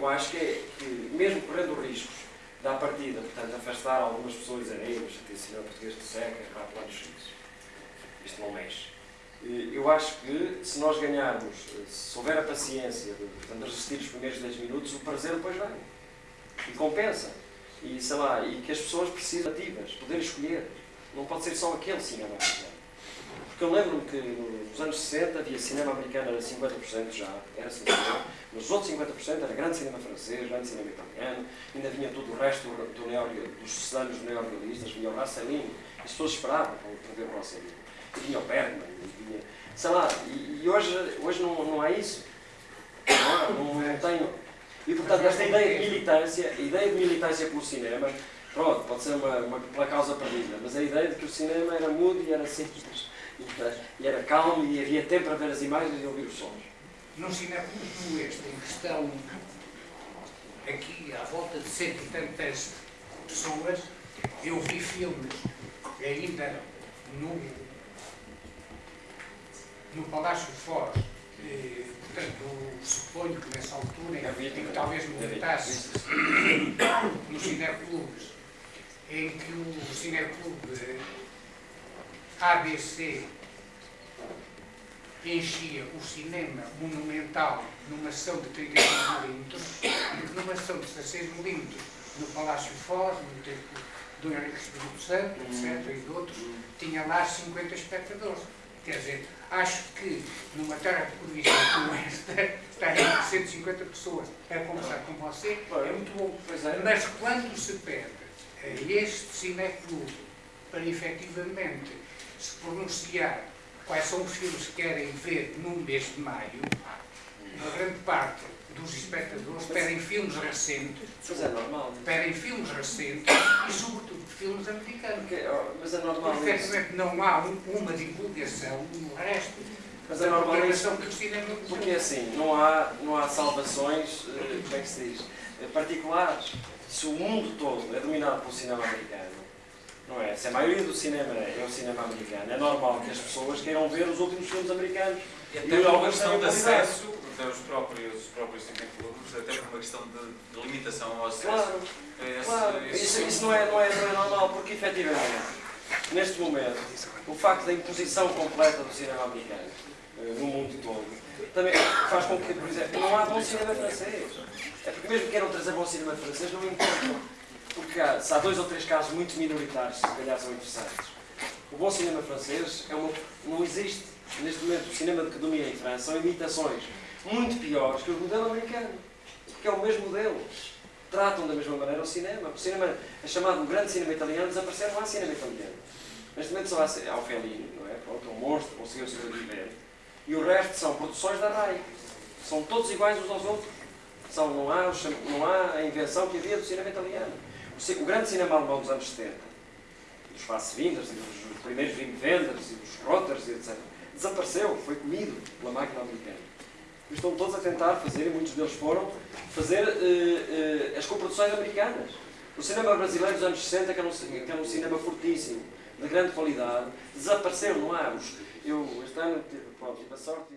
eu acho que, é, que mesmo correndo riscos da partida, portanto, afastar algumas pessoas e mas tem cinema português de seca, para planos fixos. Isto não mexe. Eu acho que se nós ganharmos, se houver a paciência de, portanto, resistir os primeiros 10 minutos, o prazer depois vem. E compensa. E sei lá, e que as pessoas precisam ativas, poder escolher. Não pode ser só aquele cinema americano. Porque eu lembro-me que nos anos 60 havia cinema americano, era 50% já, era sincero, mas os outros 50% era grande cinema francês, grande cinema italiano, ainda vinha todo o resto do, do dos sucedâneos neorrealistas, vinha o Rassalini, as pessoas esperavam para, ver o Rassalini. E vinha o Bergman, e vinha, sei lá, e, e, hoje, hoje não, não há isso. Não, não, não tenho. E portanto, esta ideia de militância, a ideia de militância pelo cinema, pronto, pode ser uma, uma, pela causa perdida, mas a ideia de que o cinema era mudo e era simples, e era calmo e havia tempo para ver as imagens e ouvir os sons. Num cinema como este, em que estão aqui à volta de cento e tantas pessoas, eu vi filmes ainda no, no Palácio Foz, portanto, suponho que nessa altura, em que talvez me voltasse nos cineclubes, em que o cineclube ABC enchia o cinema monumental numa sessão de 35 milímetros, numa sessão de 16 milímetros no Palácio Foz, no tempo do Henrique Espírito Santo, etc., e de outros, tinha lá 50 espectadores. Quer dizer, acho que numa terra de província como esta, ter 150 pessoas a conversar com você é muito bom. É. Mas quando se pede a este cineclube para efetivamente se pronunciar quais são os filmes que querem ver no mês de maio, uma grande parte dos espectadores pedem filmes recentes. É normal. Pedem filmes recentes e, sobretudo, filmes americanos. Porque, mas é normal. Porque, efetivamente, não há um, uma divulgação no resto. Mas é normal isso. Porque, assim, não há, não há salvações, eh, como é que se diz, eh, particulares. Se o mundo todo é dominado pelo cinema americano, não é? Se a maioria do cinema é o cinema americano, é normal que as pessoas queiram ver os últimos filmes americanos. E até por uma questão de acesso, até os próprios, os próprios até por uma questão de, de limitação ao acesso. Claro, isso, isso não, é, não, é, não é normal, porque efetivamente, neste momento, o facto da imposição completa do cinema americano eh, no mundo todo, também faz com que, por exemplo, não há bom cinema francês. É porque mesmo que queiram trazer bom cinema francês, não importa. Porque há, há dois ou três casos muito minoritários, se calhar são interessantes. O bom cinema francês é uma, não existe. Neste momento, o cinema que domina em França são imitações muito piores que o modelo americano. Porque é o mesmo modelo. Tratam da mesma maneira o cinema. O cinema é chamado o grande cinema italiano, desapareceu, não há cinema italiano. Neste momento só há, há o Fellini, não é? Pronto, um monstro, conseguiu sobreviver. E o resto são produções da RAI. São todos iguais uns aos outros. São, não, há, não há a invenção que havia do cinema italiano. O, o grande cinema alemão dos anos 70, dos Fassbinders, dos primeiros Wim e dos Rotters, etc., desapareceu, foi comido pela máquina americana. Estão todos a tentar fazer, e muitos deles foram, fazer uh, uh, as coproduções americanas. O cinema brasileiro dos anos 60, que era um, que era um cinema fortíssimo, de grande qualidade, desapareceu, há. Os, eu, este ano, tive, pronto, tive a sorte de